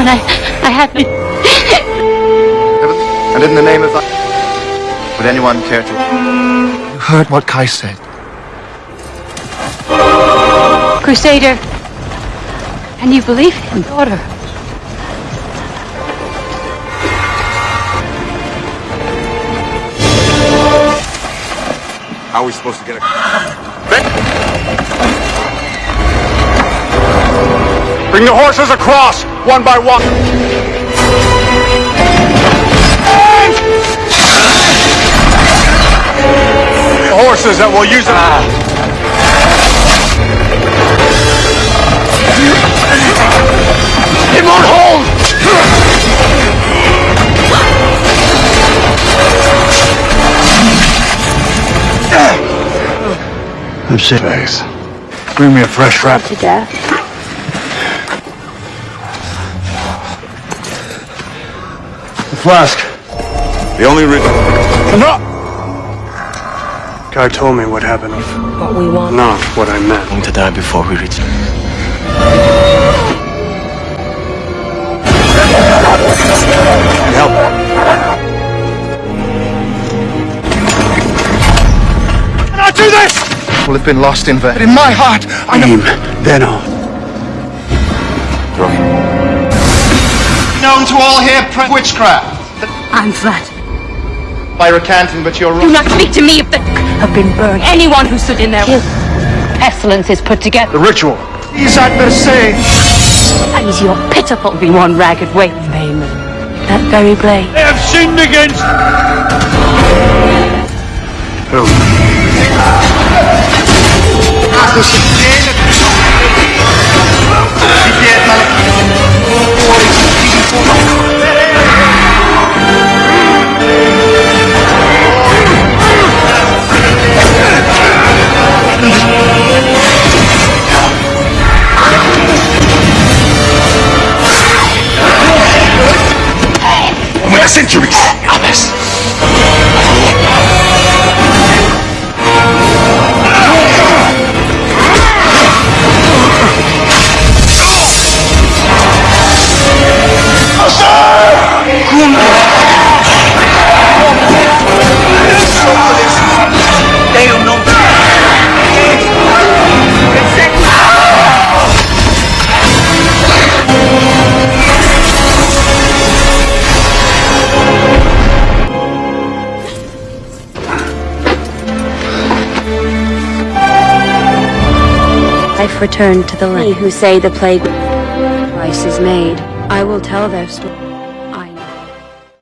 John, I, I haven't. And in the name of... Would anyone care to... You heard what Kai said. Crusader. And you believe him, daughter. How are we supposed to get a... Bring the horses across, one by one. The horses that will use it. It won't hold! I'm sick. Bring me a fresh wrap. To death. Flask. The only reason... No! Guy told me what happened. What we want. Not what I meant. I'm going to die before we reach Help. Can I do this! Will have been lost in vain. But in my heart, I know... Aim, then on. Known to all here, pre- witchcraft. I'm flat. By recanting, but you're wrong. Do not speak to me of the have been burned. Anyone who stood in there. His pestilence is put together. The ritual. These adversaries. Is your pitiful be one ragged waif, Haman. That very blade. They have sinned against. Who? With the Life returned to the land. who say the plague price is made. I will tell their story.